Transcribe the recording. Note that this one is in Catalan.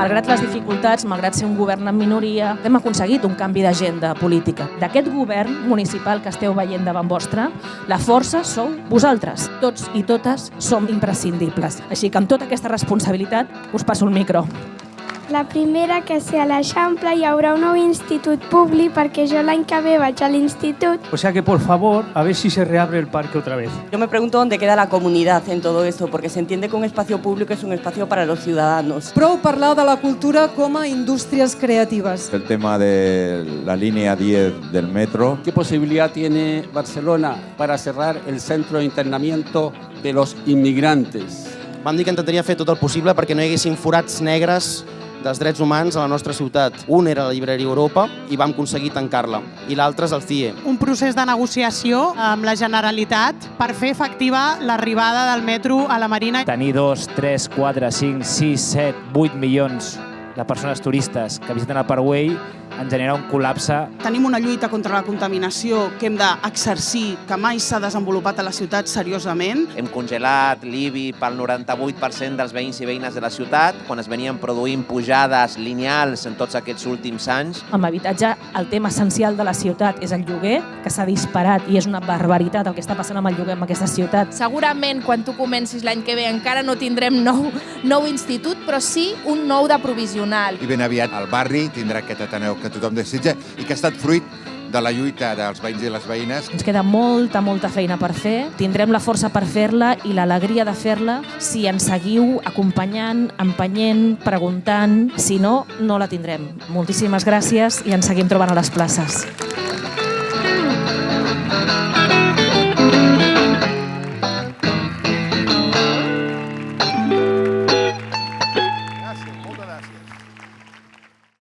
malgrat les dificultats, malgrat ser un govern en minoria, hem aconseguit un canvi d'agenda política. D'aquest govern municipal que esteu veient davant vostre, la força sou vosaltres. Tots i totes som imprescindibles. Així que amb tota aquesta responsabilitat us passo el micro. La primera que sé a l'Eixample hi haurà un nou institut públic perquè jo l'any que ve vaig a l'institut. O sea que por favor, a ver si se reabre el parque otra vez. Yo me pregunto dónde queda la comunidad en todo esto, porque se entiende que un espacio público es un espacio para los ciudadanos. Prou parlar de la cultura com a indústries creatives. El tema de la línea 10 del metro. ¿Qué posibilidad tiene Barcelona para cerrar el centro de internamiento de los inmigrantes? Vam dir que intentaria fer tot el possible perquè no hi haguessin forats negres dels drets humans a la nostra ciutat. Un era la llibreria Europa i vam aconseguir tancar-la, i l'altre és el CIE. un procés de negociació amb la Generalitat per fer efectiva l'arribada del metro a la Marina. Tenir 2, 3, 4, 5, 6, 7, 8 milions de persones turistes que visiten el Parkway en genera un col·lapse Tenim una lluita contra la contaminació que hem d'exercir, que mai s'ha desenvolupat a la ciutat seriosament. Hem congelat l'IBI pel 98% dels veïns i veïnes de la ciutat, quan es venien produint pujades lineals en tots aquests últims anys. Amb habitatge, el tema essencial de la ciutat és el lloguer, que s'ha disparat i és una barbaritat el que està passant amb el lloguer en aquesta ciutat. Segurament quan tu comencis l'any que ve encara no tindrem nou, nou institut, però sí un nou de regional. I ben aviat el barri tindrà aquest Ateneu que tothom desitja i que ha estat fruit de la lluita dels veïns i les veïnes. Ens queda molta, molta feina per fer. Tindrem la força per fer-la i l'alegria de fer-la si ens seguiu acompanyant, empenyent, preguntant. Si no, no la tindrem. Moltíssimes gràcies i ens seguim trobant a les places.